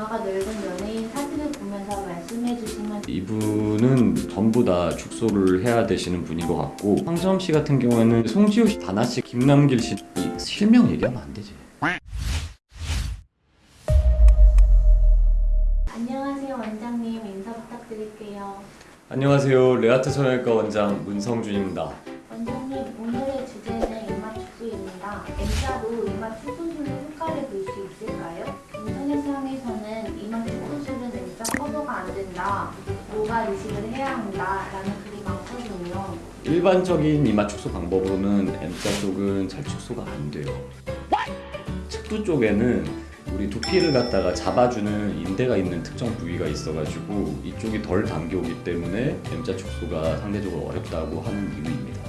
이마가 넓은 연예인 사진을 보면서 말씀해 주시면 이분은 전부 다 축소를 해야 되시는 분인 것 같고 황정 씨 같은 경우에는 송지효 씨, 다나 씨, 김남길 씨이 실명 얘기하면 안 되지. 안녕하세요 원장님 인사 부탁드릴게요. 안녕하세요. 레아트 성형외과 원장 문성준입니다. 일반적인 이마 축소 방법으로는 M자 쪽은 찰축소가 안 돼요. 측두 쪽에는 우리 두피를 갖다가 잡아주는 인대가 있는 특정 부위가 있어가지고 이쪽이 덜 당겨오기 때문에 M자 축소가 상대적으로 어렵다고 하는 이유입니다.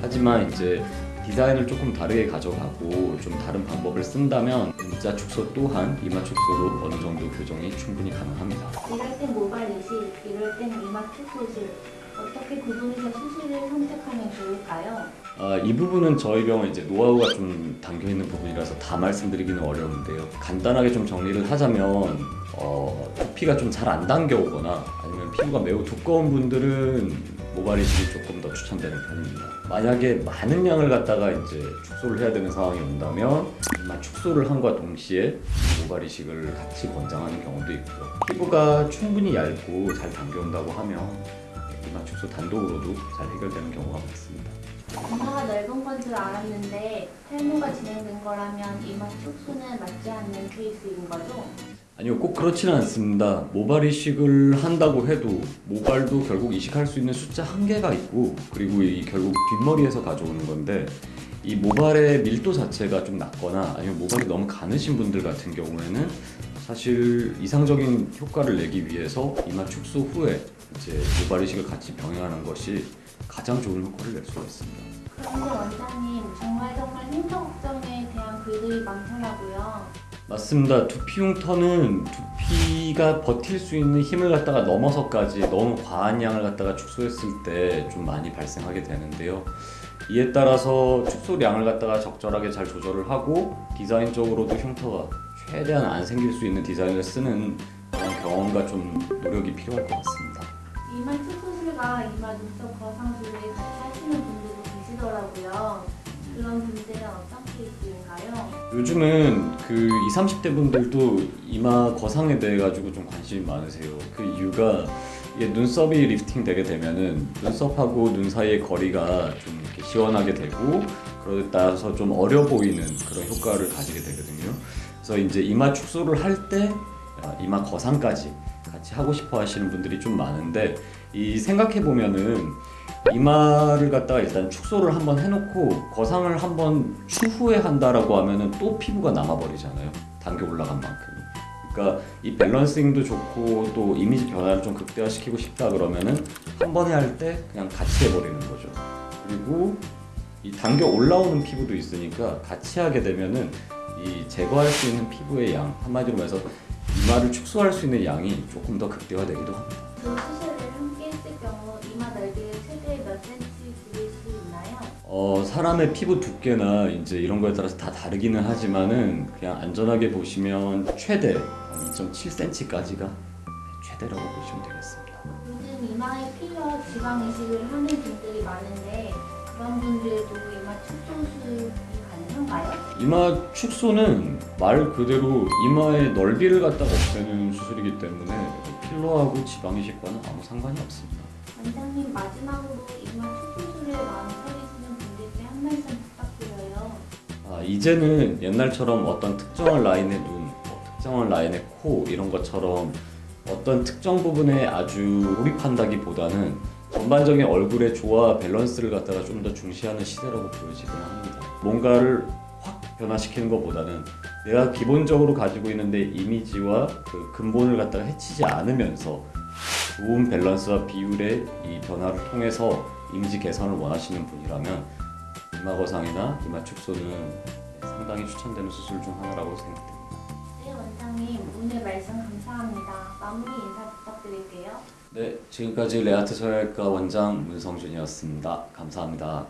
하지만 이제 디자인을 조금 다르게 가져가고 좀 다른 방법을 쓴다면 M자 축소 또한 이마 축소로 어느 정도 교정이 충분히 가능합니다. 이럴 땐 모발 이식, 이럴 땐 이마 축소술. 어떻게 구분해서 수술을 선택하면 좋을까요? 아, 이 부분은 저희 병원 이제 노하우가 좀 담겨 있는 부분이라서 다 말씀드리기는 어려운데요. 간단하게 좀 정리를 하자면 어, 두피가 좀 잘 안 당겨오거나 아니면 피부가 매우 두꺼운 분들은 모발 이식이 조금 더 추천되는 편입니다. 만약에 많은 양을 갖다가 이제 축소를 해야 되는 상황이 온다면 이마 축소를 함과 동시에 모발 이식을 같이 권장하는 경우도 있고요. 피부가 충분히 얇고 잘 당겨온다고 하면 이마 축소 단독으로도 잘 해결되는 경우가 많습니다. 이마가 넓은 건 줄 알았는데 탈모가 진행된 거라면 이마 축소는 맞지 않는 케이스인 거죠? 아니요 꼭 그렇지는 않습니다 모발 이식을 한다고 해도 모발도 결국 이식할 수 있는 숫자 한계가 있고 그리고 이 결국 뒷머리에서 가져오는 건데 이 모발의 밀도 자체가 좀 낮거나 아니면 모발이 너무 가느신 분들 같은 경우에는 사실 이상적인 효과를 내기 위해서 이마 축소 후에 이제 모발 이식을 같이 병행하는 것이 가장 좋은 효과를 낼 수가 있습니다. 그런데 원장님 정말 정말 흉터 걱정에 대한 글들이 많더라고요. 맞습니다. 두피 흉터는 두피가 버틸 수 있는 힘을 갖다가 넘어서까지 너무 과한 양을 갖다가 축소했을 때 좀 많이 발생하게 되는데요. 이에 따라서 축소량을 갖다가 적절하게 잘 조절을 하고 디자인적으로도 흉터가 최대한 안 생길 수 있는 디자인을 쓰는 그런 경험과 좀 노력이 필요할 것 같습니다. 이마 축소술과 이마 눈썹 거상술을 같이 하시는 분들도 계시더라고요. 그런 분들은 어떤 케이스인가요? 요즘은 그 20, 30대 분들도 이마 거상에 대해 가지고 좀 관심이 많으세요. 그 이유가 눈썹이 리프팅 되게 되면은 눈썹하고 눈 사이의 거리가 좀 이렇게 시원하게 되고 그러에 따라서 좀 어려 보이는 그런 효과를 가지게 되거든요. 그래서 이제 이마 축소를 할 때 이마 거상까지 같이 하고 싶어 하시는 분들이 좀 많은데 이 생각해 보면은 이마를 갖다가 일단 축소를 한번 해놓고 거상을 한번 추후에 한다라고 하면은 또 피부가 남아버리잖아요. 당겨 올라간 만큼. 그러니까 이 밸런싱도 좋고 또 이미지 변화를 좀 극대화시키고 싶다 그러면은 한 번에 할 때 그냥 같이 해버리는 거죠. 그리고 이 당겨 올라오는 피부도 있으니까 같이 하게 되면은 이 제거할 수 있는 피부의 양 한마디로 말해서 이마를 축소할 수 있는 양이 조금 더 극대화되기도 합니다. 두 수술을 함께 했을 경우 이마 넓이를 최대 몇 센치 줄일 수 있나요? 어, 사람의 피부 두께나 이제 이런 거에 따라서 다 다르기는 하지만은 그냥 안전하게 보시면 최대 2.7cm까지가 최대라고 보시면 되겠습니다. 요즘 이마에 필러 지방 이식을 하는 분들 이마 축소는 말 그대로 이마의 넓이를 갖다가 없애는 수술이기 때문에 필러하고 지방 이 식과는 아무 상관이 없습니다. 원장님 마지막으로 이마 축소술을 망설이시는 분들께 한 말씀 부탁드려요. 아, 이제는 옛날처럼 어떤 특정한 라인의 눈, 뭐 특정한 라인의 코 이런 것처럼 어떤 특정 부분에 아주 몰입한다기보다는 전반적인 얼굴의 조화 밸런스를 갖다가 좀 더 중시하는 시대라고 보여지긴 합니다. 뭔가를 확 변화시키는 것보다는 내가 기본적으로 가지고 있는 내 이미지와 그 근본을 갖다가 해치지 않으면서 좋은 밸런스와 비율의 이 변화를 통해서 이미지 개선을 원하시는 분이라면 이마 거상이나 이마 축소는 상당히 추천되는 수술 중 하나라고 생각됩니다. 네 원장님 오늘 말씀 감사합니다. 마무리 인사 부탁드릴게요. 네, 지금까지 레아트 성형외과 원장 문성준이었습니다. 감사합니다.